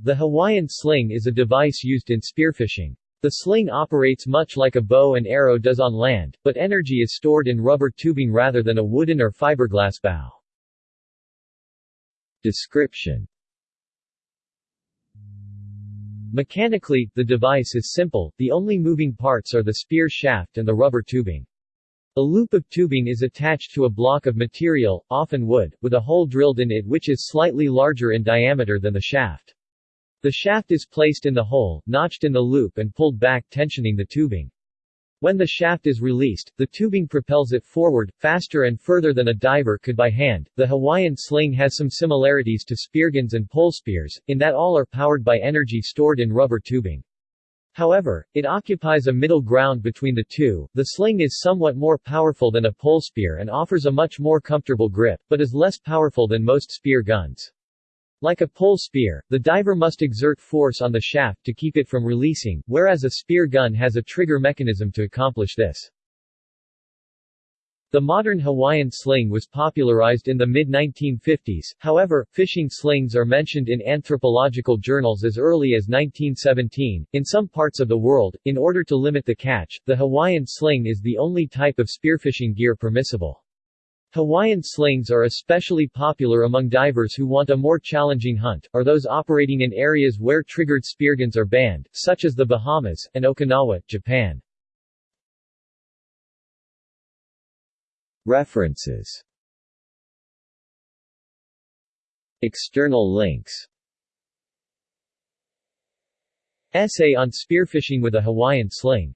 The Hawaiian sling is a device used in spearfishing. The sling operates much like a bow and arrow does on land, but energy is stored in rubber tubing rather than a wooden or fiberglass bow. Description Mechanically, the device is simple, the only moving parts are the spear shaft and the rubber tubing. A loop of tubing is attached to a block of material, often wood, with a hole drilled in it which is slightly larger in diameter than the shaft. The shaft is placed in the hole, notched in the loop and pulled back tensioning the tubing. When the shaft is released, the tubing propels it forward, faster and further than a diver could by hand. The Hawaiian sling has some similarities to spearguns and pole spears, in that all are powered by energy stored in rubber tubing. However, it occupies a middle ground between the two. The sling is somewhat more powerful than a pole spear and offers a much more comfortable grip, but is less powerful than most spear guns. Like a pole spear, the diver must exert force on the shaft to keep it from releasing, whereas a spear gun has a trigger mechanism to accomplish this. The modern Hawaiian sling was popularized in the mid-1950s, however, fishing slings are mentioned in anthropological journals as early as 1917. In some parts of the world, in order to limit the catch, the Hawaiian sling is the only type of spearfishing gear permissible. Hawaiian slings are especially popular among divers who want a more challenging hunt, or those operating in areas where triggered spearguns are banned, such as the Bahamas, and Okinawa, Japan. References. External links. Essay on spearfishing with a Hawaiian sling